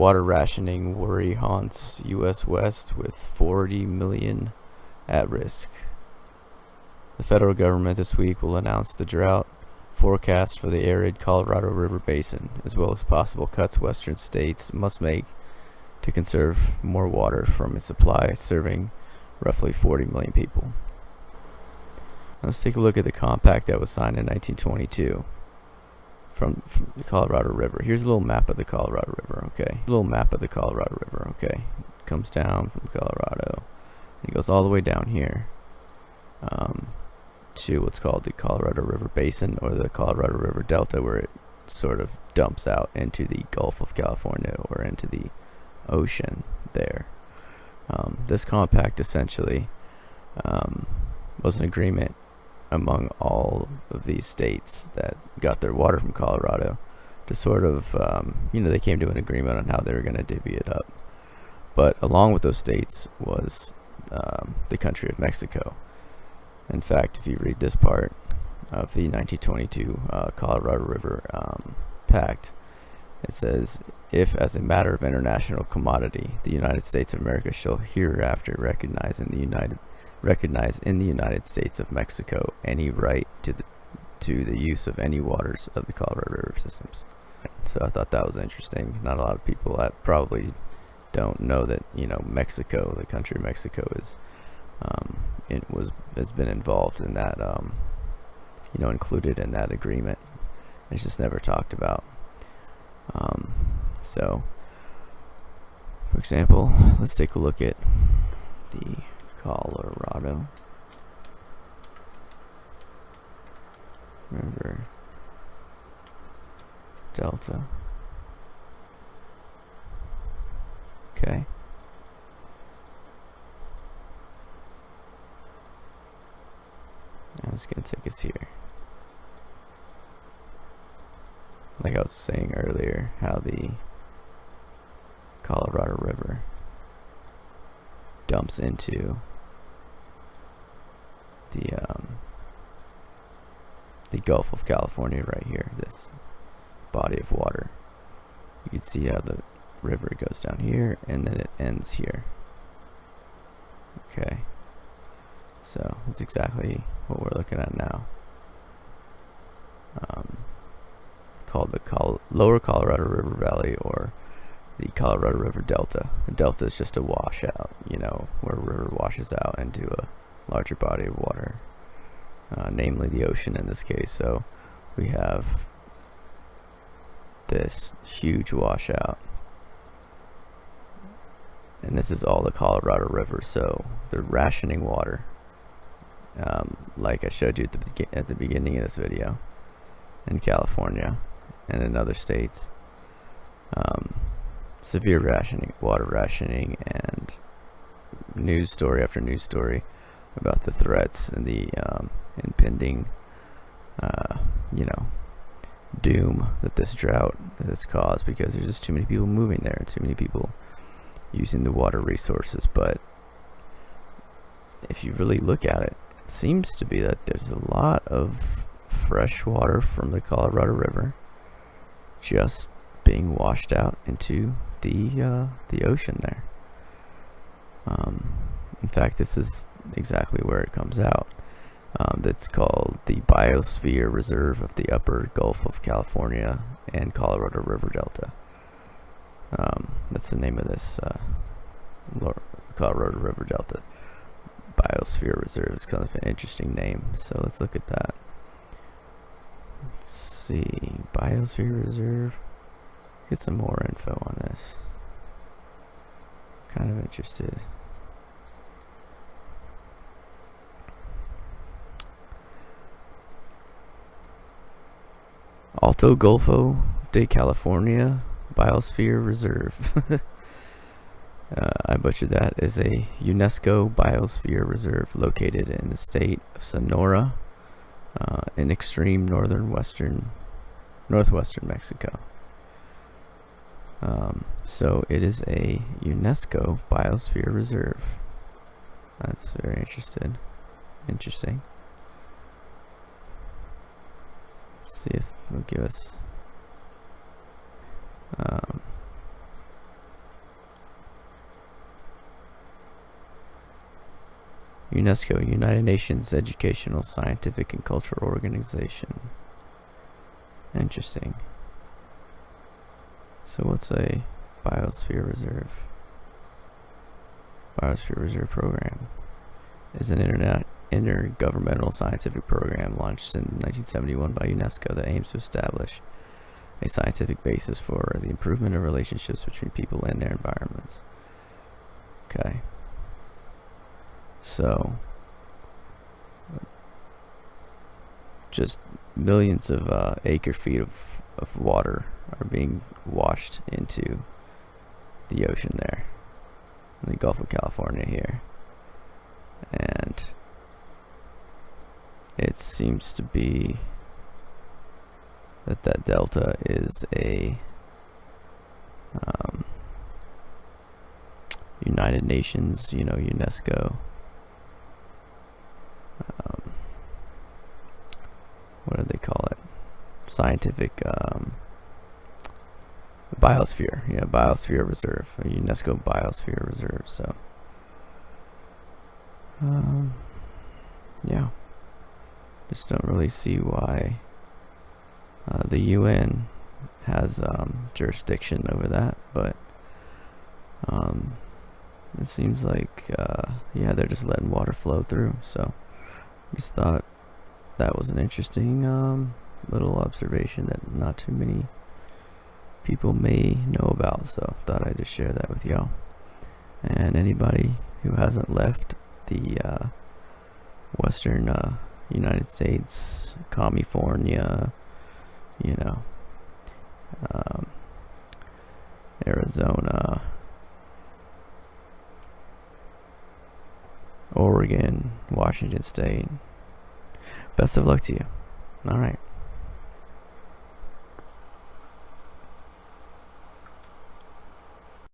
Water rationing worry haunts U.S. West with 40 million at risk. The federal government this week will announce the drought forecast for the arid Colorado River Basin, as well as possible cuts western states must make to conserve more water from its supply serving roughly 40 million people. Let's take a look at the compact that was signed in 1922 from, from, the Colorado River. Here's a little map of the Colorado River, okay? A little map of the Colorado River, okay? It comes down from Colorado. It goes all the way down here um, to what's called the Colorado River Basin or the Colorado River Delta where it sort of dumps out into the Gulf of California or into the ocean there. Um, this compact essentially um, was an agreement among all of these states that got their water from Colorado to sort of, um, you know, they came to an agreement on how they were going to divvy it up. But along with those states was um, the country of Mexico. In fact, if you read this part of the 1922 uh, Colorado River um, Pact, it says, if as a matter of international commodity, the United States of America shall hereafter recognize in the United recognize in the United States of Mexico any right to the to the use of any waters of the Colorado River systems. So I thought that was interesting. Not a lot of people that probably don't know that you know Mexico, the country of Mexico, is um, it was has been involved in that um, you know included in that agreement. It's just never talked about. Um, so, for example, let's take a look at the Colorado. River Delta. Okay. Going to take us here. Like I was saying earlier, how the Colorado River dumps into the um, the Gulf of California right here, this body of water. You can see how the river goes down here and then it ends here. Okay, so that's exactly what we're looking at now. Um, called the Col Lower Colorado River Valley or the Colorado River Delta. The delta is just a washout, you know, where a river washes out into a larger body of water, uh, namely the ocean in this case. So we have this huge washout. And this is all the Colorado River, so they're rationing water, um, like I showed you at the, at the beginning of this video, in California and in other states. Um, severe rationing, water rationing, and news story after news story about the threats and the um, impending, uh, you know, doom that this drought has caused because there's just too many people moving there, and too many people using the water resources. But if you really look at it, it seems to be that there's a lot of fresh water from the Colorado River just being washed out into the uh, the ocean there. Um, in fact, this is exactly where it comes out. Um, that's called the Biosphere Reserve of the Upper Gulf of California and Colorado River Delta. Um, that's the name of this uh, Colorado River Delta Biosphere Reserve. It's kind of an interesting name. So let's look at that. Let's see, Biosphere Reserve. Get some more info on this. Kind of interested. Alto Golfo de California Biosphere Reserve. uh, I butchered that. Is a UNESCO Biosphere Reserve located in the state of Sonora, uh, in extreme northern western, northwestern Mexico. Um, so it is a UNESCO Biosphere Reserve. That's very interesting. Interesting. see if it'll give us um, UNESCO, United Nations Educational, Scientific, and Cultural Organization. Interesting. So what's a biosphere reserve? Biosphere Reserve Program is an internet intergovernmental scientific program launched in 1971 by UNESCO that aims to establish a scientific basis for the improvement of relationships between people and their environments. Okay. So, just millions of uh, acre feet of, of water are being washed into the ocean there in the Gulf of California here. And it seems to be that that delta is a um, United Nations, you know, UNESCO. Um, what do they call it? Scientific um, biosphere. Yeah, biosphere reserve, a UNESCO biosphere reserve. So, um, yeah, just don't really see why uh, the UN has um, jurisdiction over that, but um, it seems like uh, yeah they're just letting water flow through. So just thought that was an interesting um, little observation that not too many people may know about. So thought I'd just share that with y'all. And anybody who hasn't left the uh, Western uh, United States, California, you know, um, Arizona, Oregon, Washington State. Best of luck to you. All right.